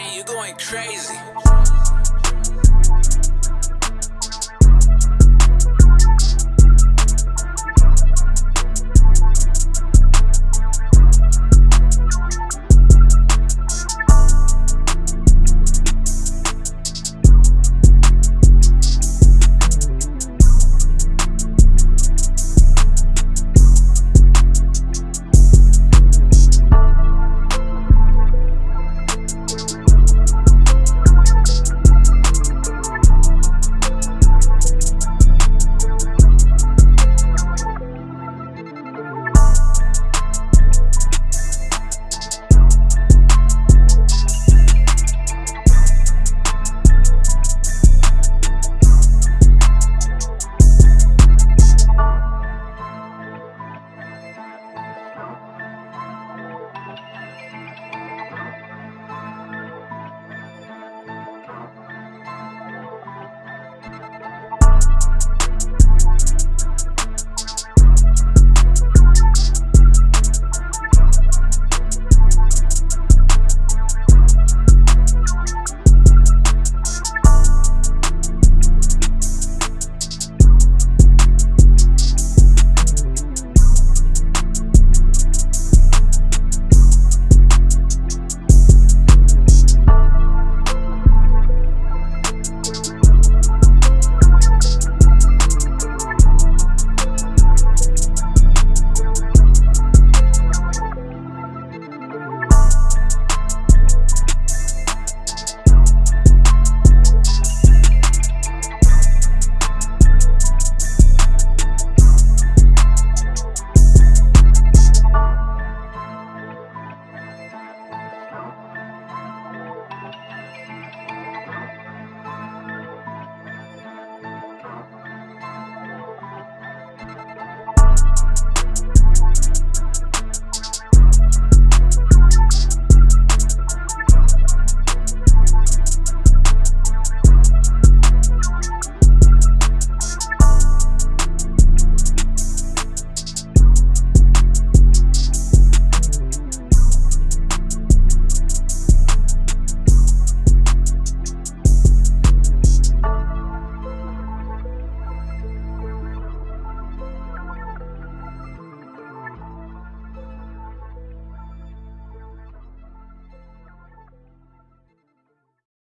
Rain, you going crazy.